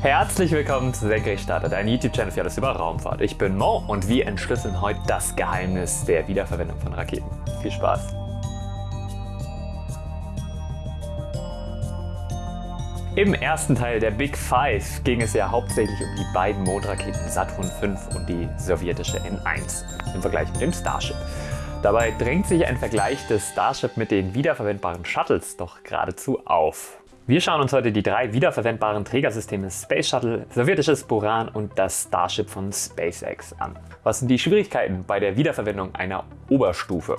Herzlich willkommen zu Senkrechtstarter, dein YouTube-Channel für alles über Raumfahrt. Ich bin Mo und wir entschlüsseln heute das Geheimnis der Wiederverwendung von Raketen. Viel Spaß! Im ersten Teil der Big Five ging es ja hauptsächlich um die beiden Mondraketen Saturn V und die sowjetische N1 im Vergleich mit dem Starship. Dabei drängt sich ein Vergleich des Starship mit den wiederverwendbaren Shuttles doch geradezu auf. Wir schauen uns heute die drei wiederverwendbaren Trägersysteme Space Shuttle, sowjetisches Buran und das Starship von SpaceX an. Was sind die Schwierigkeiten bei der Wiederverwendung einer Oberstufe?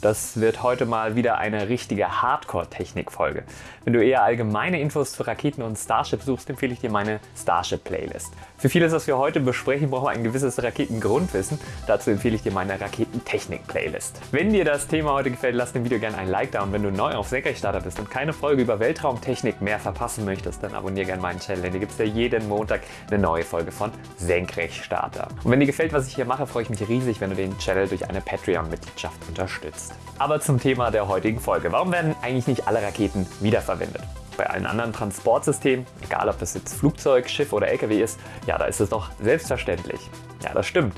Das wird heute mal wieder eine richtige Hardcore-Technik-Folge. Wenn du eher allgemeine Infos zu Raketen und Starship suchst, empfehle ich dir meine Starship-Playlist. Für vieles, was wir heute besprechen, brauchen wir ein gewisses Raketengrundwissen. Dazu empfehle ich dir meine Raketentechnik-Playlist. Wenn dir das Thema heute gefällt, lass dem Video gerne ein Like da und wenn du neu auf Senkrechtstarter bist und keine Folge über Weltraumtechnik mehr verpassen möchtest, dann abonniere gerne meinen Channel, denn hier gibt es ja jeden Montag eine neue Folge von Senkrechtstarter. Und wenn dir gefällt, was ich hier mache, freue ich mich riesig, wenn du den Channel durch eine Patreon-Mitgliedschaft unterstützt. Aber zum Thema der heutigen Folge. Warum werden eigentlich nicht alle Raketen wiederverwendet? Bei allen anderen Transportsystemen, egal ob das jetzt Flugzeug, Schiff oder LKW ist, ja, da ist es doch selbstverständlich. Ja, das stimmt.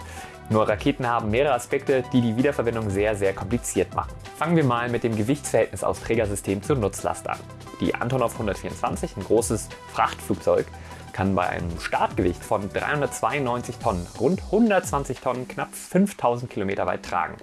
Nur Raketen haben mehrere Aspekte, die die Wiederverwendung sehr, sehr kompliziert machen. Fangen wir mal mit dem Gewichtsverhältnis aus Trägersystem zur Nutzlast an. Die Antonov 124, ein großes Frachtflugzeug, kann bei einem Startgewicht von 392 Tonnen rund 120 Tonnen knapp 5000 Kilometer weit tragen.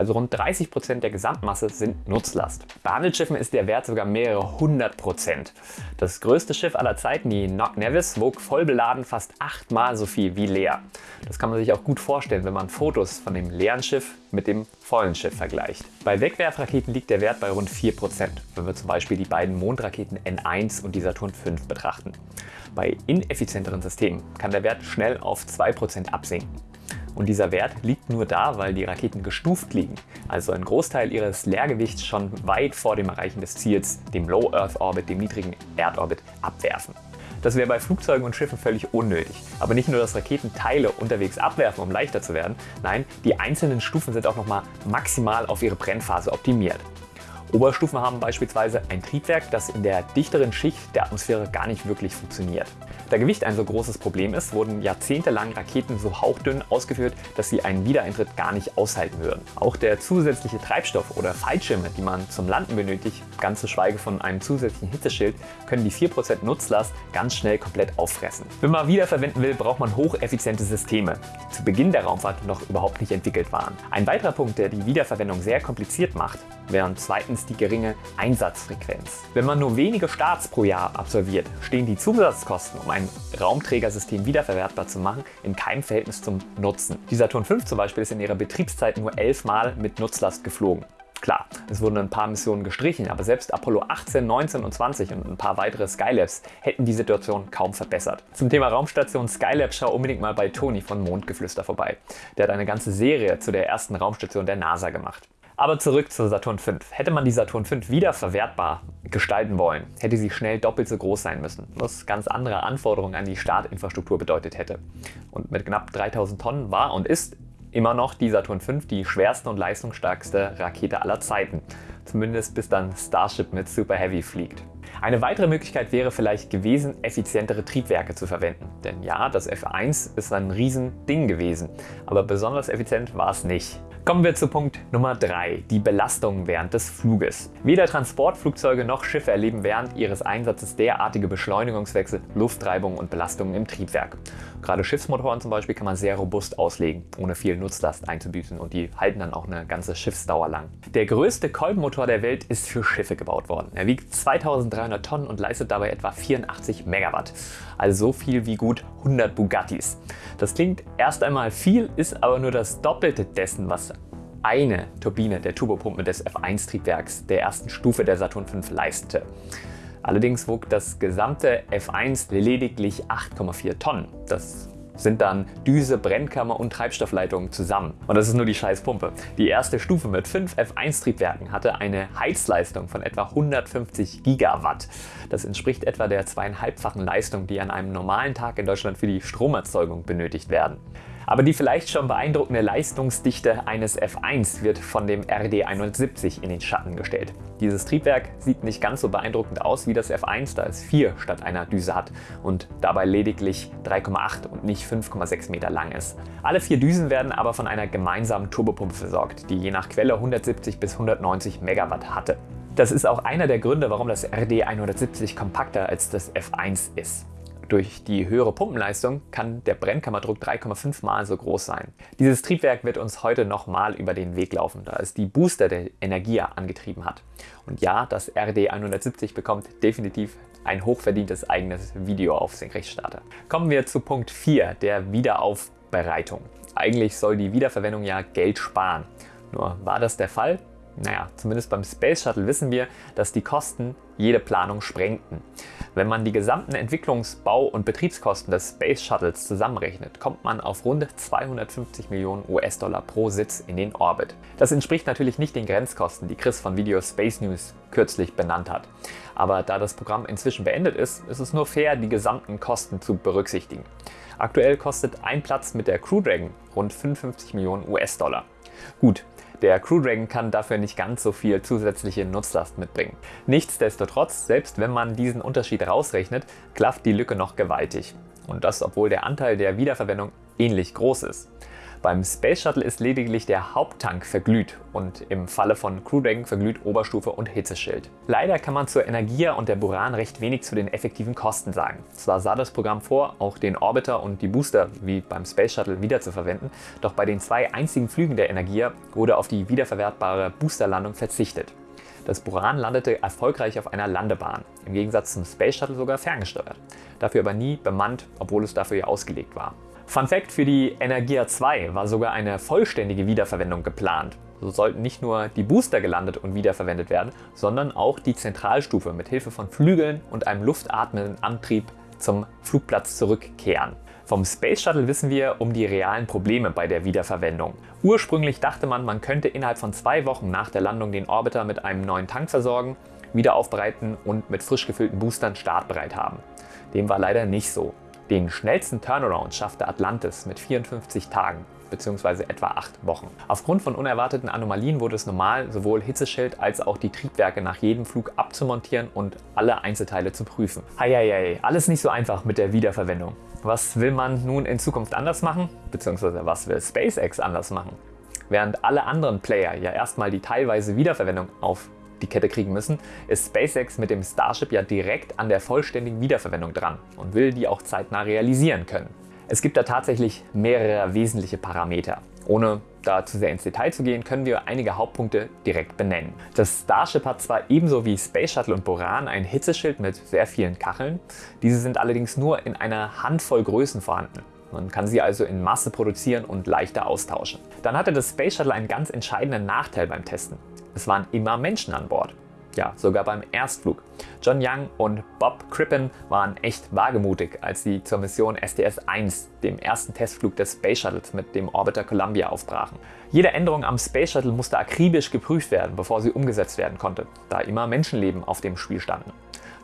Also rund 30 Prozent der Gesamtmasse sind Nutzlast. Bei Handelsschiffen ist der Wert sogar mehrere hundert Prozent. Das größte Schiff aller Zeiten, die Knock Nevis, wog voll beladen fast achtmal so viel wie leer. Das kann man sich auch gut vorstellen, wenn man Fotos von dem leeren Schiff mit dem vollen Schiff vergleicht. Bei Wegwerfraketen liegt der Wert bei rund 4%, wenn wir zum Beispiel die beiden Mondraketen N1 und die Saturn V betrachten. Bei ineffizienteren Systemen kann der Wert schnell auf 2% absinken. Und dieser Wert liegt nur da, weil die Raketen gestuft liegen, also ein Großteil ihres Leergewichts schon weit vor dem Erreichen des Ziels, dem Low Earth Orbit, dem niedrigen Erdorbit, abwerfen. Das wäre bei Flugzeugen und Schiffen völlig unnötig. Aber nicht nur, dass Raketen Teile unterwegs abwerfen, um leichter zu werden, nein, die einzelnen Stufen sind auch nochmal maximal auf ihre Brennphase optimiert. Oberstufen haben beispielsweise ein Triebwerk, das in der dichteren Schicht der Atmosphäre gar nicht wirklich funktioniert. Da Gewicht ein so großes Problem ist, wurden jahrzehntelang Raketen so hauchdünn ausgeführt, dass sie einen Wiedereintritt gar nicht aushalten würden. Auch der zusätzliche Treibstoff oder Fallschirme, die man zum Landen benötigt, ganz zu schweige von einem zusätzlichen Hitzeschild, können die 4% Nutzlast ganz schnell komplett auffressen. Wenn man wiederverwenden will, braucht man hocheffiziente Systeme, die zu Beginn der Raumfahrt noch überhaupt nicht entwickelt waren. Ein weiterer Punkt, der die Wiederverwendung sehr kompliziert macht, wären zweitens die geringe Einsatzfrequenz. Wenn man nur wenige Starts pro Jahr absolviert, stehen die Zusatzkosten, um ein Raumträgersystem wiederverwertbar zu machen, in keinem Verhältnis zum Nutzen. Die Saturn V zum Beispiel ist in ihrer Betriebszeit nur elf Mal mit Nutzlast geflogen. Klar, es wurden ein paar Missionen gestrichen, aber selbst Apollo 18, 19 und 20 und ein paar weitere Skylabs hätten die Situation kaum verbessert. Zum Thema Raumstation Skylab schau unbedingt mal bei Toni von Mondgeflüster vorbei. Der hat eine ganze Serie zu der ersten Raumstation der NASA gemacht. Aber zurück zur Saturn V. Hätte man die Saturn V wieder verwertbar gestalten wollen, hätte sie schnell doppelt so groß sein müssen, was ganz andere Anforderungen an die Startinfrastruktur bedeutet hätte. Und mit knapp 3000 Tonnen war und ist immer noch die Saturn V die schwerste und leistungsstärkste Rakete aller Zeiten. Zumindest bis dann Starship mit Super Heavy fliegt. Eine weitere Möglichkeit wäre vielleicht gewesen, effizientere Triebwerke zu verwenden. Denn ja, das F1 ist ein Riesending gewesen, aber besonders effizient war es nicht. Kommen wir zu Punkt Nummer 3, die Belastung während des Fluges. Weder Transportflugzeuge noch Schiffe erleben während ihres Einsatzes derartige Beschleunigungswechsel, Luftreibung und Belastungen im Triebwerk. Gerade Schiffsmotoren zum Beispiel kann man sehr robust auslegen, ohne viel Nutzlast einzubüßen und die halten dann auch eine ganze Schiffsdauer lang. Der größte Kolbenmotor der Welt ist für Schiffe gebaut worden. Er wiegt 2300 Tonnen und leistet dabei etwa 84 Megawatt, also so viel wie gut 100 Bugattis. Das klingt erst einmal viel, ist aber nur das Doppelte dessen, was eine Turbine der Turbopumpe des F1-Triebwerks der ersten Stufe der Saturn V leistete. Allerdings wog das gesamte F1 lediglich 8,4 Tonnen. Das sind dann Düse, Brennkammer und Treibstoffleitung zusammen. Und das ist nur die Scheißpumpe. Die erste Stufe mit 5 F1-Triebwerken hatte eine Heizleistung von etwa 150 Gigawatt. Das entspricht etwa der zweieinhalbfachen Leistung, die an einem normalen Tag in Deutschland für die Stromerzeugung benötigt werden. Aber die vielleicht schon beeindruckende Leistungsdichte eines F1 wird von dem RD 170 in den Schatten gestellt. Dieses Triebwerk sieht nicht ganz so beeindruckend aus wie das F1, da es 4 statt einer Düse hat und dabei lediglich 3,8 und nicht 5,6 Meter lang ist. Alle vier Düsen werden aber von einer gemeinsamen Turbopumpe versorgt, die je nach Quelle 170 bis 190 Megawatt hatte. Das ist auch einer der Gründe, warum das RD 170 kompakter als das F1 ist. Durch die höhere Pumpenleistung kann der Brennkammerdruck 3,5 mal so groß sein. Dieses Triebwerk wird uns heute nochmal über den Weg laufen, da es die Booster der Energia angetrieben hat. Und ja, das RD 170 bekommt definitiv ein hochverdientes eigenes Video auf Senkrechtstarter. Kommen wir zu Punkt 4, der Wiederaufbereitung. Eigentlich soll die Wiederverwendung ja Geld sparen. Nur war das der Fall? Naja, zumindest beim Space Shuttle wissen wir, dass die Kosten jede Planung sprengten. Wenn man die gesamten Entwicklungs-, Bau- und Betriebskosten des Space Shuttles zusammenrechnet, kommt man auf rund 250 Millionen US-Dollar pro Sitz in den Orbit. Das entspricht natürlich nicht den Grenzkosten, die Chris von Video Space News kürzlich benannt hat. Aber da das Programm inzwischen beendet ist, ist es nur fair, die gesamten Kosten zu berücksichtigen. Aktuell kostet ein Platz mit der Crew Dragon rund 55 Millionen US-Dollar. Gut, der Crew Dragon kann dafür nicht ganz so viel zusätzliche Nutzlast mitbringen. Nichtsdestotrotz, selbst wenn man diesen Unterschied rausrechnet, klafft die Lücke noch gewaltig. Und das obwohl der Anteil der Wiederverwendung ähnlich groß ist. Beim Space Shuttle ist lediglich der Haupttank verglüht und im Falle von Crew Dragon verglüht Oberstufe und Hitzeschild. Leider kann man zur Energia und der Buran recht wenig zu den effektiven Kosten sagen. Zwar sah das Programm vor, auch den Orbiter und die Booster wie beim Space Shuttle wiederzuverwenden, doch bei den zwei einzigen Flügen der Energia wurde auf die wiederverwertbare Boosterlandung verzichtet. Das Buran landete erfolgreich auf einer Landebahn, im Gegensatz zum Space Shuttle sogar ferngesteuert. Dafür aber nie bemannt, obwohl es dafür ja ausgelegt war. Fun Fact: Für die Energia 2 war sogar eine vollständige Wiederverwendung geplant. So sollten nicht nur die Booster gelandet und wiederverwendet werden, sondern auch die Zentralstufe mit Hilfe von Flügeln und einem luftatmenden Antrieb zum Flugplatz zurückkehren. Vom Space Shuttle wissen wir um die realen Probleme bei der Wiederverwendung. Ursprünglich dachte man, man könnte innerhalb von zwei Wochen nach der Landung den Orbiter mit einem neuen Tank versorgen, wieder aufbereiten und mit frisch gefüllten Boostern startbereit haben. Dem war leider nicht so. Den schnellsten Turnaround schaffte Atlantis mit 54 Tagen bzw. etwa 8 Wochen. Aufgrund von unerwarteten Anomalien wurde es normal, sowohl Hitzeschild als auch die Triebwerke nach jedem Flug abzumontieren und alle Einzelteile zu prüfen. Heieiei, alles nicht so einfach mit der Wiederverwendung. Was will man nun in Zukunft anders machen? Bzw. was will SpaceX anders machen? Während alle anderen Player ja erstmal die teilweise Wiederverwendung auf die Kette kriegen müssen, ist SpaceX mit dem Starship ja direkt an der vollständigen Wiederverwendung dran und will die auch zeitnah realisieren können. Es gibt da tatsächlich mehrere wesentliche Parameter. Ohne da zu sehr ins Detail zu gehen, können wir einige Hauptpunkte direkt benennen. Das Starship hat zwar ebenso wie Space Shuttle und Boran ein Hitzeschild mit sehr vielen Kacheln, diese sind allerdings nur in einer Handvoll Größen vorhanden. Man kann sie also in Masse produzieren und leichter austauschen. Dann hatte das Space Shuttle einen ganz entscheidenden Nachteil beim Testen. Es waren immer Menschen an Bord. Ja, sogar beim Erstflug. John Young und Bob Crippen waren echt wagemutig, als sie zur Mission STS-1, dem ersten Testflug des Space Shuttles mit dem Orbiter Columbia, aufbrachen. Jede Änderung am Space Shuttle musste akribisch geprüft werden, bevor sie umgesetzt werden konnte, da immer Menschenleben auf dem Spiel standen.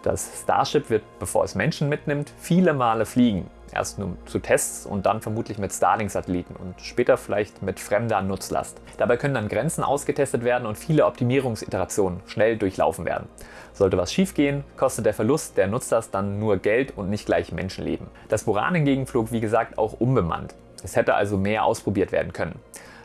Das Starship wird, bevor es Menschen mitnimmt, viele Male fliegen Erst nur zu Tests und dann vermutlich mit Starlink-Satelliten und später vielleicht mit fremder Nutzlast. Dabei können dann Grenzen ausgetestet werden und viele Optimierungsiterationen schnell durchlaufen werden. Sollte was schiefgehen, kostet der Verlust der Nutzlast dann nur Geld und nicht gleich Menschenleben. Das Buran hingegen flog wie gesagt auch unbemannt. Es hätte also mehr ausprobiert werden können.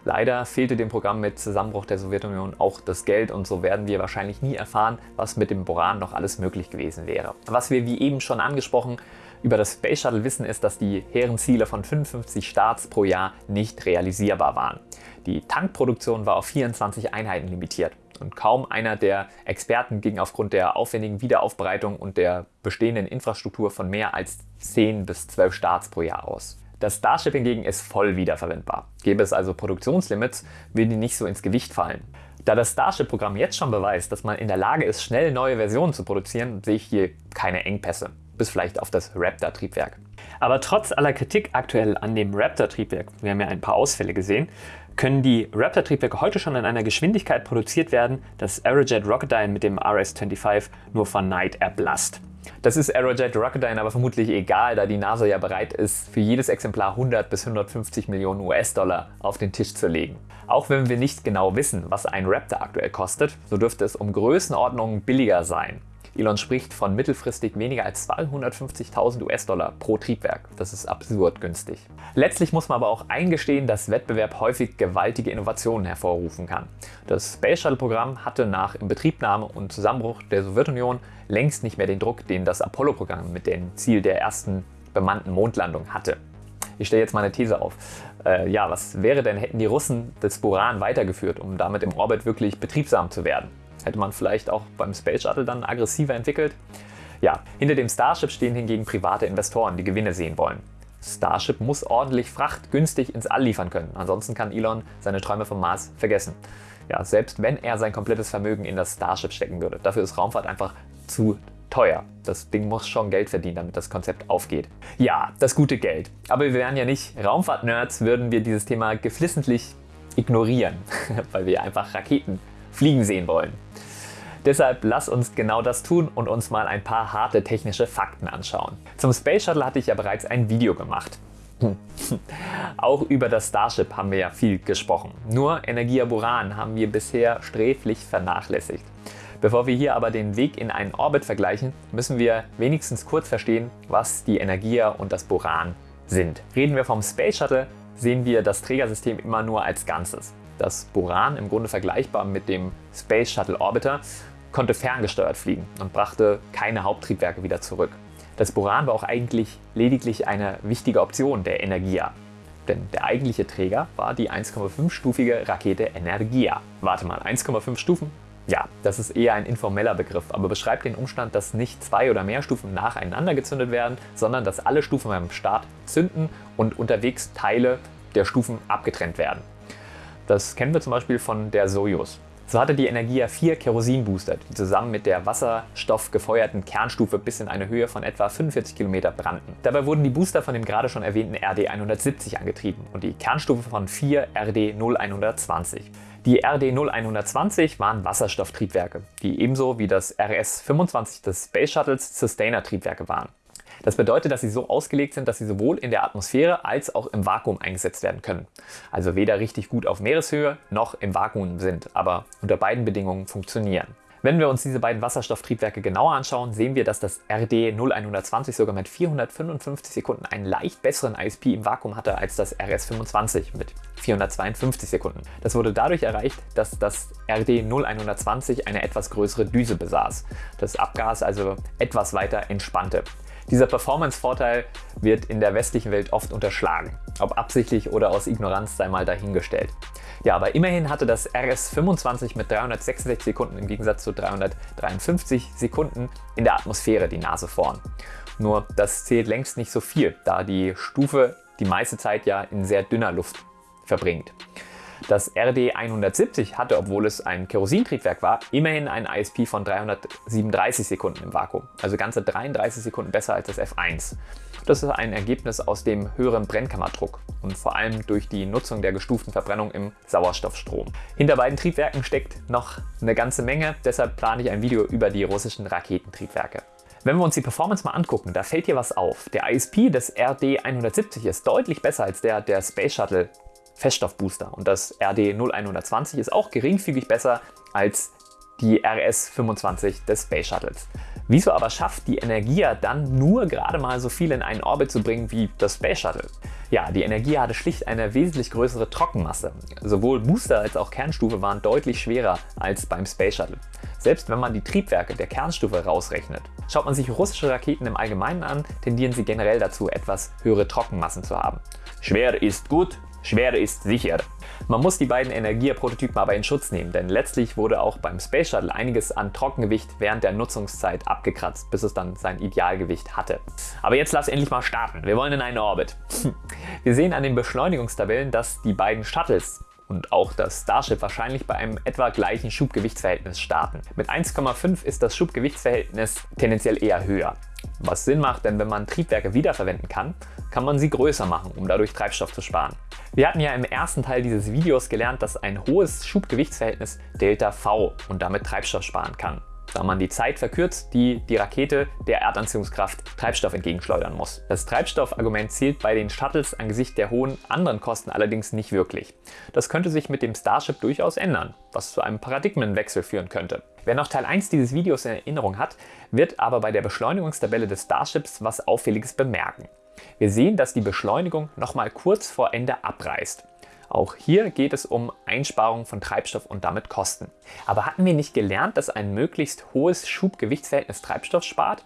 Leider fehlte dem Programm mit Zusammenbruch der Sowjetunion auch das Geld und so werden wir wahrscheinlich nie erfahren, was mit dem Boran noch alles möglich gewesen wäre. Was wir wie eben schon angesprochen über das Space Shuttle wissen ist, dass die hehren Ziele von 55 Starts pro Jahr nicht realisierbar waren. Die Tankproduktion war auf 24 Einheiten limitiert und kaum einer der Experten ging aufgrund der aufwendigen Wiederaufbereitung und der bestehenden Infrastruktur von mehr als 10 bis 12 Starts pro Jahr aus. Das Starship hingegen ist voll wiederverwendbar. Gäbe es also Produktionslimits, würden die nicht so ins Gewicht fallen. Da das Starship-Programm jetzt schon beweist, dass man in der Lage ist, schnell neue Versionen zu produzieren, sehe ich hier keine Engpässe bis vielleicht auf das Raptor-Triebwerk. Aber trotz aller Kritik aktuell an dem Raptor-Triebwerk, wir haben ja ein paar Ausfälle gesehen, können die Raptor-Triebwerke heute schon in einer Geschwindigkeit produziert werden, dass Aerojet Rocketdyne mit dem RS-25 nur von Neid erblasst. Das ist Aerojet Rocketdyne aber vermutlich egal, da die NASA ja bereit ist, für jedes Exemplar 100 bis 150 Millionen US-Dollar auf den Tisch zu legen. Auch wenn wir nicht genau wissen, was ein Raptor aktuell kostet, so dürfte es um Größenordnungen billiger sein. Elon spricht von mittelfristig weniger als 250.000 US-Dollar pro Triebwerk. Das ist absurd günstig. Letztlich muss man aber auch eingestehen, dass Wettbewerb häufig gewaltige Innovationen hervorrufen kann. Das Space Shuttle-Programm hatte nach Inbetriebnahme und Zusammenbruch der Sowjetunion längst nicht mehr den Druck, den das Apollo-Programm mit dem Ziel der ersten bemannten Mondlandung hatte. Ich stelle jetzt mal eine These auf. Äh, ja, was wäre denn, hätten die Russen das Buran weitergeführt, um damit im Orbit wirklich betriebsam zu werden? Hätte man vielleicht auch beim Space Shuttle dann aggressiver entwickelt? Ja, hinter dem Starship stehen hingegen private Investoren, die Gewinne sehen wollen. Starship muss ordentlich Fracht günstig ins All liefern können, ansonsten kann Elon seine Träume vom Mars vergessen. Ja, selbst wenn er sein komplettes Vermögen in das Starship stecken würde. Dafür ist Raumfahrt einfach zu teuer. Das Ding muss schon Geld verdienen, damit das Konzept aufgeht. Ja, das gute Geld. Aber wir wären ja nicht Raumfahrt-Nerds, würden wir dieses Thema geflissentlich ignorieren, weil wir einfach Raketen fliegen sehen wollen. Deshalb lass uns genau das tun und uns mal ein paar harte technische Fakten anschauen. Zum Space Shuttle hatte ich ja bereits ein Video gemacht. Auch über das Starship haben wir ja viel gesprochen. Nur Energia Buran haben wir bisher sträflich vernachlässigt. Bevor wir hier aber den Weg in einen Orbit vergleichen, müssen wir wenigstens kurz verstehen, was die Energia und das Buran sind. Reden wir vom Space Shuttle, sehen wir das Trägersystem immer nur als Ganzes. Das Buran, im Grunde vergleichbar mit dem Space Shuttle Orbiter, konnte ferngesteuert fliegen und brachte keine Haupttriebwerke wieder zurück. Das Buran war auch eigentlich lediglich eine wichtige Option der Energia. Denn der eigentliche Träger war die 1,5-stufige Rakete Energia. Warte mal, 1,5 Stufen? Ja, das ist eher ein informeller Begriff, aber beschreibt den Umstand, dass nicht zwei oder mehr Stufen nacheinander gezündet werden, sondern dass alle Stufen beim Start zünden und unterwegs Teile der Stufen abgetrennt werden. Das kennen wir zum Beispiel von der Soyuz. So hatte die Energia vier Kerosinbooster, die zusammen mit der wasserstoffgefeuerten Kernstufe bis in eine Höhe von etwa 45 Kilometer brannten. Dabei wurden die Booster von dem gerade schon erwähnten RD-170 angetrieben und die Kernstufe von vier RD-0120. Die RD-0120 waren Wasserstofftriebwerke, die ebenso wie das RS-25 des Space Shuttles Sustainer-Triebwerke waren. Das bedeutet, dass sie so ausgelegt sind, dass sie sowohl in der Atmosphäre als auch im Vakuum eingesetzt werden können. Also weder richtig gut auf Meereshöhe noch im Vakuum sind, aber unter beiden Bedingungen funktionieren. Wenn wir uns diese beiden Wasserstofftriebwerke genauer anschauen, sehen wir, dass das RD 0120 sogar mit 455 Sekunden einen leicht besseren ISP im Vakuum hatte als das RS25 mit 452 Sekunden. Das wurde dadurch erreicht, dass das RD 0120 eine etwas größere Düse besaß, das Abgas also etwas weiter entspannte. Dieser Performance-Vorteil wird in der westlichen Welt oft unterschlagen. Ob absichtlich oder aus Ignoranz sei mal dahingestellt. Ja, aber immerhin hatte das RS-25 mit 366 Sekunden im Gegensatz zu 353 Sekunden in der Atmosphäre die Nase vorn. Nur das zählt längst nicht so viel, da die Stufe die meiste Zeit ja in sehr dünner Luft verbringt. Das RD 170 hatte, obwohl es ein Kerosintriebwerk war, immerhin einen ISP von 337 Sekunden im Vakuum, also ganze 33 Sekunden besser als das F1. Das ist ein Ergebnis aus dem höheren Brennkammerdruck und vor allem durch die Nutzung der gestuften Verbrennung im Sauerstoffstrom. Hinter beiden Triebwerken steckt noch eine ganze Menge, deshalb plane ich ein Video über die russischen Raketentriebwerke. Wenn wir uns die Performance mal angucken, da fällt hier was auf. Der ISP des RD 170 ist deutlich besser als der der Space Shuttle Feststoffbooster und das RD 0120 ist auch geringfügig besser als die RS-25 des Space Shuttles. Wieso aber schafft die Energia dann nur gerade mal so viel in einen Orbit zu bringen wie das Space Shuttle? Ja, die Energia hatte schlicht eine wesentlich größere Trockenmasse. Sowohl Booster als auch Kernstufe waren deutlich schwerer als beim Space Shuttle. Selbst wenn man die Triebwerke der Kernstufe rausrechnet. Schaut man sich russische Raketen im Allgemeinen an, tendieren sie generell dazu, etwas höhere Trockenmassen zu haben. Schwer ist gut, Schwere ist sicher. Man muss die beiden Energia-Prototypen aber in Schutz nehmen, denn letztlich wurde auch beim Space Shuttle einiges an Trockengewicht während der Nutzungszeit abgekratzt, bis es dann sein Idealgewicht hatte. Aber jetzt lass endlich mal starten, wir wollen in einen Orbit. Wir sehen an den Beschleunigungstabellen, dass die beiden Shuttles und auch das Starship wahrscheinlich bei einem etwa gleichen Schubgewichtsverhältnis starten. Mit 1,5 ist das Schubgewichtsverhältnis tendenziell eher höher. Was Sinn macht, denn wenn man Triebwerke wiederverwenden kann, kann man sie größer machen, um dadurch Treibstoff zu sparen. Wir hatten ja im ersten Teil dieses Videos gelernt, dass ein hohes Schubgewichtsverhältnis Delta V und damit Treibstoff sparen kann. Da man die Zeit verkürzt, die die Rakete der Erdanziehungskraft Treibstoff entgegenschleudern muss. Das Treibstoffargument zählt bei den Shuttles angesichts der hohen anderen Kosten allerdings nicht wirklich. Das könnte sich mit dem Starship durchaus ändern, was zu einem Paradigmenwechsel führen könnte. Wer noch Teil 1 dieses Videos in Erinnerung hat, wird aber bei der Beschleunigungstabelle des Starships was Auffälliges bemerken. Wir sehen, dass die Beschleunigung nochmal kurz vor Ende abreißt. Auch hier geht es um Einsparung von Treibstoff und damit Kosten. Aber hatten wir nicht gelernt, dass ein möglichst hohes Schub-Gewichtsverhältnis Treibstoff spart?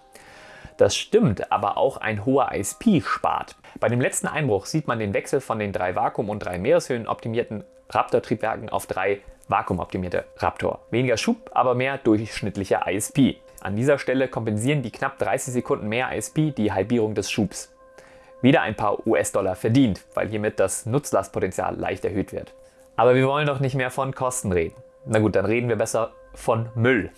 Das stimmt, aber auch ein hoher ISP spart. Bei dem letzten Einbruch sieht man den Wechsel von den drei Vakuum- und drei Meereshöhen optimierten Raptor-Triebwerken auf drei vakuumoptimierte Raptor. Weniger Schub, aber mehr durchschnittlicher ISP. An dieser Stelle kompensieren die knapp 30 Sekunden mehr ISP die Halbierung des Schubs wieder ein paar US-Dollar verdient, weil hiermit das Nutzlastpotenzial leicht erhöht wird. Aber wir wollen doch nicht mehr von Kosten reden. Na gut, dann reden wir besser von Müll.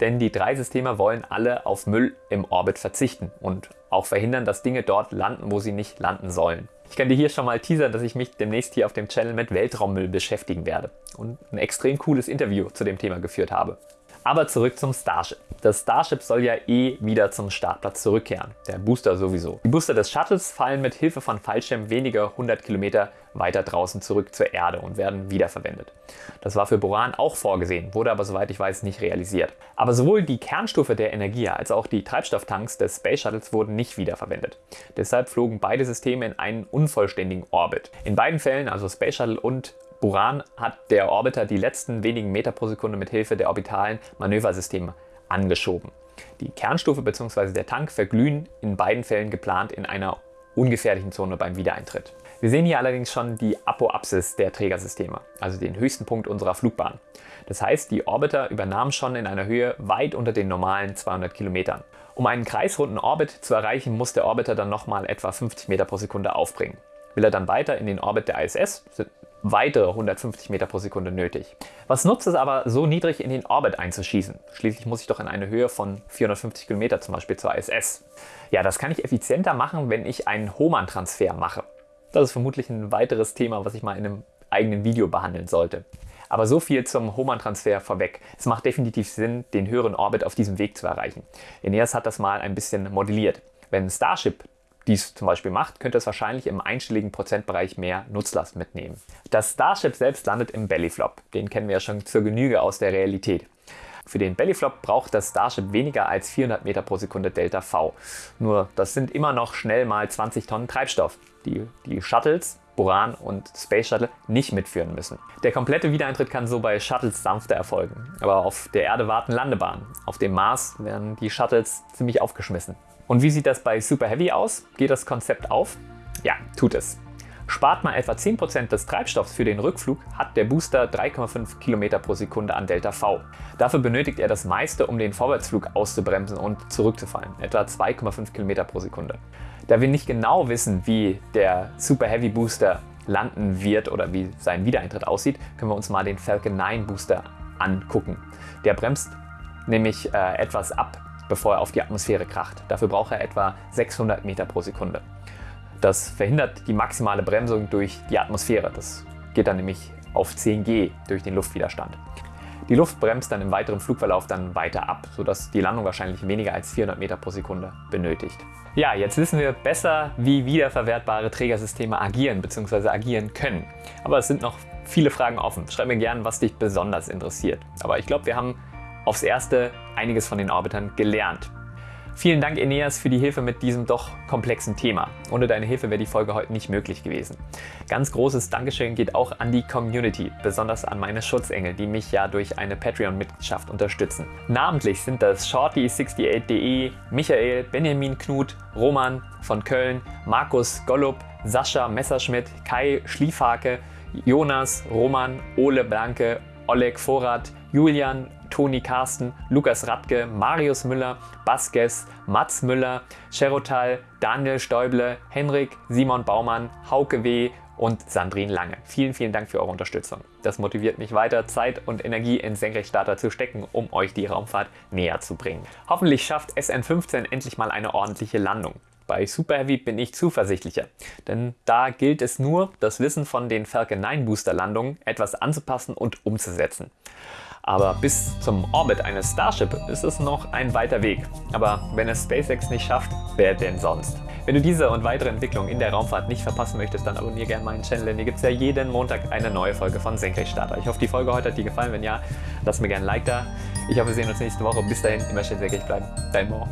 Denn die drei Systeme wollen alle auf Müll im Orbit verzichten und auch verhindern, dass Dinge dort landen, wo sie nicht landen sollen. Ich kann dir hier schon mal teasern, dass ich mich demnächst hier auf dem Channel mit Weltraummüll beschäftigen werde und ein extrem cooles Interview zu dem Thema geführt habe. Aber zurück zum Starship. Das Starship soll ja eh wieder zum Startplatz zurückkehren. Der Booster sowieso. Die Booster des Shuttles fallen mit Hilfe von Fallschirm wenige 100 Kilometer weiter draußen zurück zur Erde und werden wiederverwendet. Das war für Boran auch vorgesehen, wurde aber soweit ich weiß nicht realisiert. Aber sowohl die Kernstufe der Energie als auch die Treibstofftanks des Space Shuttles wurden nicht wiederverwendet. Deshalb flogen beide Systeme in einen unvollständigen Orbit. In beiden Fällen, also Space Shuttle und Buran hat der Orbiter die letzten wenigen Meter pro Sekunde mit Hilfe der orbitalen Manöversisteme angeschoben. Die Kernstufe bzw. der Tank verglühen in beiden Fällen geplant in einer ungefährlichen Zone beim Wiedereintritt. Wir sehen hier allerdings schon die Apoapsis der Trägersysteme, also den höchsten Punkt unserer Flugbahn. Das heißt, die Orbiter übernahmen schon in einer Höhe weit unter den normalen 200 Kilometern. Um einen kreisrunden Orbit zu erreichen, muss der Orbiter dann nochmal etwa 50 Meter pro Sekunde aufbringen. Will er dann weiter in den Orbit der ISS, sind weitere 150 Meter pro Sekunde nötig. Was nutzt es aber, so niedrig in den Orbit einzuschießen? Schließlich muss ich doch in eine Höhe von 450 Kilometer zum Beispiel zur ISS. Ja, das kann ich effizienter machen, wenn ich einen Hohmann-Transfer mache. Das ist vermutlich ein weiteres Thema, was ich mal in einem eigenen Video behandeln sollte. Aber so viel zum Hohmann-Transfer vorweg. Es macht definitiv Sinn, den höheren Orbit auf diesem Weg zu erreichen. Eneas hat das mal ein bisschen modelliert. Wenn Starship dies zum Beispiel macht, könnte es wahrscheinlich im einstelligen Prozentbereich mehr Nutzlast mitnehmen. Das Starship selbst landet im Bellyflop. Den kennen wir ja schon zur Genüge aus der Realität. Für den Bellyflop braucht das Starship weniger als 400 Meter pro Sekunde Delta V. Nur das sind immer noch schnell mal 20 Tonnen Treibstoff, die die Shuttles, Buran und Space Shuttle nicht mitführen müssen. Der komplette Wiedereintritt kann so bei Shuttles sanfter erfolgen, aber auf der Erde warten Landebahnen. Auf dem Mars werden die Shuttles ziemlich aufgeschmissen. Und wie sieht das bei Super Heavy aus? Geht das Konzept auf? Ja, tut es. Spart man etwa 10% des Treibstoffs für den Rückflug, hat der Booster 3,5 km pro Sekunde an Delta V. Dafür benötigt er das meiste, um den Vorwärtsflug auszubremsen und zurückzufallen, etwa 2,5 km pro Sekunde. Da wir nicht genau wissen, wie der Super Heavy Booster landen wird oder wie sein Wiedereintritt aussieht, können wir uns mal den Falcon 9 Booster angucken. Der bremst nämlich äh, etwas ab, bevor er auf die Atmosphäre kracht. Dafür braucht er etwa 600 Meter pro Sekunde. Das verhindert die maximale Bremsung durch die Atmosphäre. Das geht dann nämlich auf 10G durch den Luftwiderstand. Die Luft bremst dann im weiteren Flugverlauf dann weiter ab, sodass die Landung wahrscheinlich weniger als 400 Meter pro Sekunde benötigt. Ja, jetzt wissen wir besser, wie wiederverwertbare Trägersysteme agieren bzw. agieren können. Aber es sind noch viele Fragen offen. Schreib mir gerne, was dich besonders interessiert. Aber ich glaube, wir haben aufs Erste einiges von den Orbitern gelernt. Vielen Dank Eneas für die Hilfe mit diesem doch komplexen Thema. Ohne deine Hilfe wäre die Folge heute nicht möglich gewesen. Ganz großes Dankeschön geht auch an die Community, besonders an meine Schutzengel, die mich ja durch eine Patreon-Mitgliedschaft unterstützen. Namentlich sind das Shorty68.de, Michael, Benjamin Knut, Roman von Köln, Markus Gollup, Sascha Messerschmidt, Kai Schliefhake, Jonas, Roman, Ole Blanke, Oleg Vorrat, Julian, Toni Carsten, Lukas Radke, Marius Müller, Baskes, Mats Müller, Cherotal, Daniel Stäuble, Henrik, Simon Baumann, Hauke W. und Sandrine Lange. Vielen, vielen Dank für eure Unterstützung. Das motiviert mich weiter, Zeit und Energie in Senkrechtstarter zu stecken, um euch die Raumfahrt näher zu bringen. Hoffentlich schafft SN15 endlich mal eine ordentliche Landung. Bei Super Heavy bin ich zuversichtlicher, denn da gilt es nur, das Wissen von den Falcon 9 Booster Landungen etwas anzupassen und umzusetzen. Aber bis zum Orbit eines Starship ist es noch ein weiter Weg. Aber wenn es SpaceX nicht schafft, wer denn sonst? Wenn du diese und weitere Entwicklungen in der Raumfahrt nicht verpassen möchtest, dann abonniere gerne meinen Channel, denn hier gibt es ja jeden Montag eine neue Folge von Senkrechtstarter. Ich hoffe, die Folge heute hat dir gefallen. Wenn ja, lass mir gerne ein Like da. Ich hoffe, wir sehen uns nächste Woche. Bis dahin, immer schön senkrecht bleiben. Dein Mo.